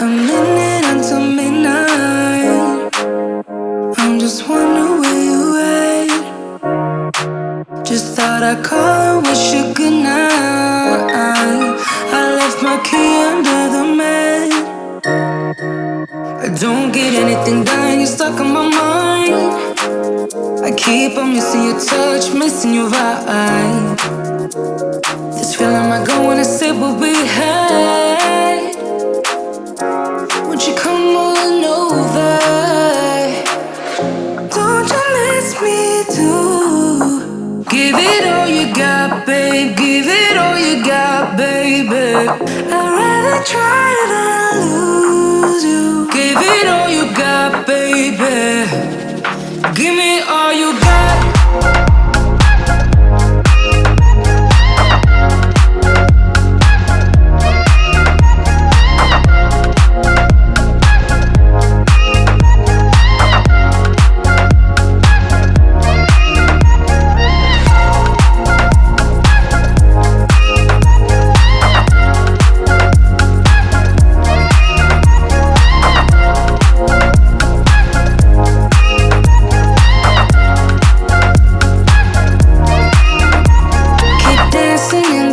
A minute until midnight. I'm just wondering where you at. Just thought I'd call and wish you good night. I left my key under the mat. I don't get anything done, you're stuck on my mind. I keep on missing your touch, missing your vibe. Give it all you got. Give it all you got, baby. I'd rather try than lose you. Give it all you got, baby. Keep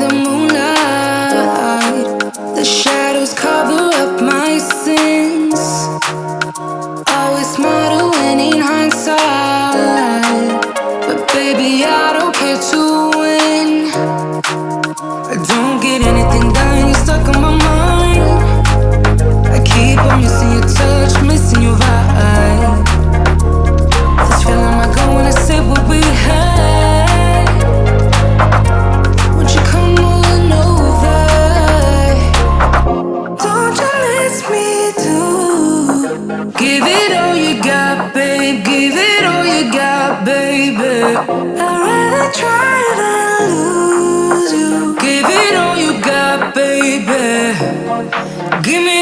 Give it all you got, babe. Give it all you got, baby. I'd rather try than lose you. Give it all you got, baby. Give me.